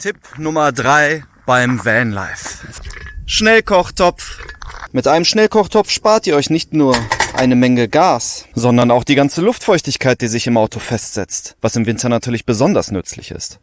Tipp Nummer drei beim Vanlife. Schnellkochtopf. Mit einem Schnellkochtopf spart ihr euch nicht nur eine Menge Gas, sondern auch die ganze Luftfeuchtigkeit, die sich im Auto festsetzt, was im Winter natürlich besonders nützlich ist.